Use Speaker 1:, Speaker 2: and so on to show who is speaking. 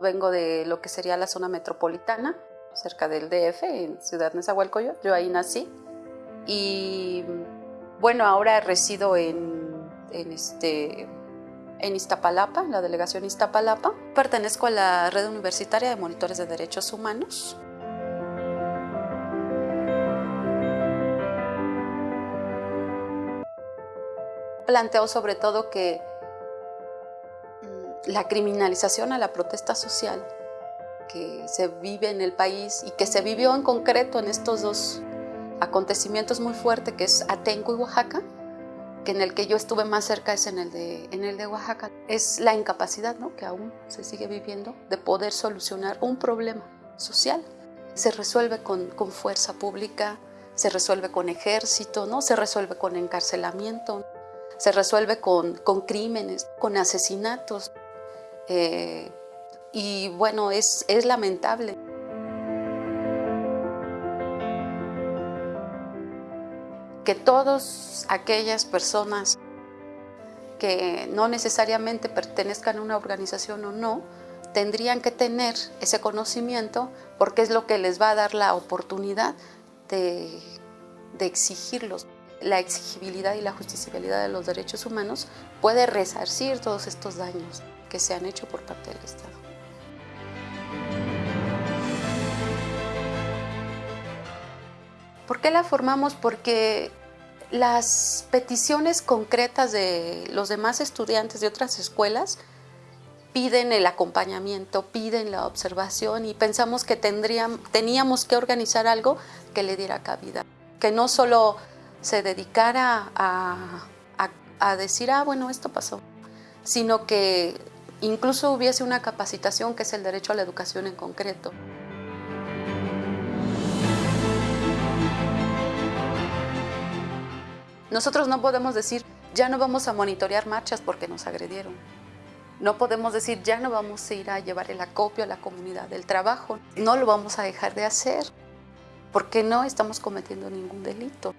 Speaker 1: Vengo de lo que sería la zona metropolitana, cerca del DF, en Ciudad Nezahualcóyotl. Yo ahí nací. Y bueno, ahora resido en, en, este, en Iztapalapa, en la delegación Iztapalapa. Pertenezco a la red universitaria de monitores de derechos humanos. Planteo sobre todo que la criminalización a la protesta social que se vive en el país y que se vivió en concreto en estos dos acontecimientos muy fuertes que es Atenco y Oaxaca, que en el que yo estuve más cerca es en el de, en el de Oaxaca, es la incapacidad ¿no? que aún se sigue viviendo de poder solucionar un problema social. Se resuelve con, con fuerza pública, se resuelve con ejército, ¿no? se resuelve con encarcelamiento, se resuelve con, con crímenes, con asesinatos. Eh, y bueno, es, es lamentable. Que todas aquellas personas que no necesariamente pertenezcan a una organización o no, tendrían que tener ese conocimiento porque es lo que les va a dar la oportunidad de, exigirlos. La exigibilidad y la justiciabilidad de los derechos humanos puede resarcir todos estos daños que se han hecho por parte del Estado. ¿Por qué la formamos? Porque las peticiones concretas de los demás estudiantes de otras escuelas piden el acompañamiento, piden la observación y pensamos que tendrían, teníamos que organizar algo que le diera cabida, que no solo se dedicara a, a, a decir, ah, bueno, esto pasó, sino que incluso hubiese una capacitación que es el derecho a la educación en concreto. Nosotros no podemos decir, ya no vamos a monitorear marchas porque nos agredieron. No podemos decir, ya no vamos a ir a llevar el acopio a la comunidad del trabajo. No lo vamos a dejar de hacer porque no estamos cometiendo ningún delito.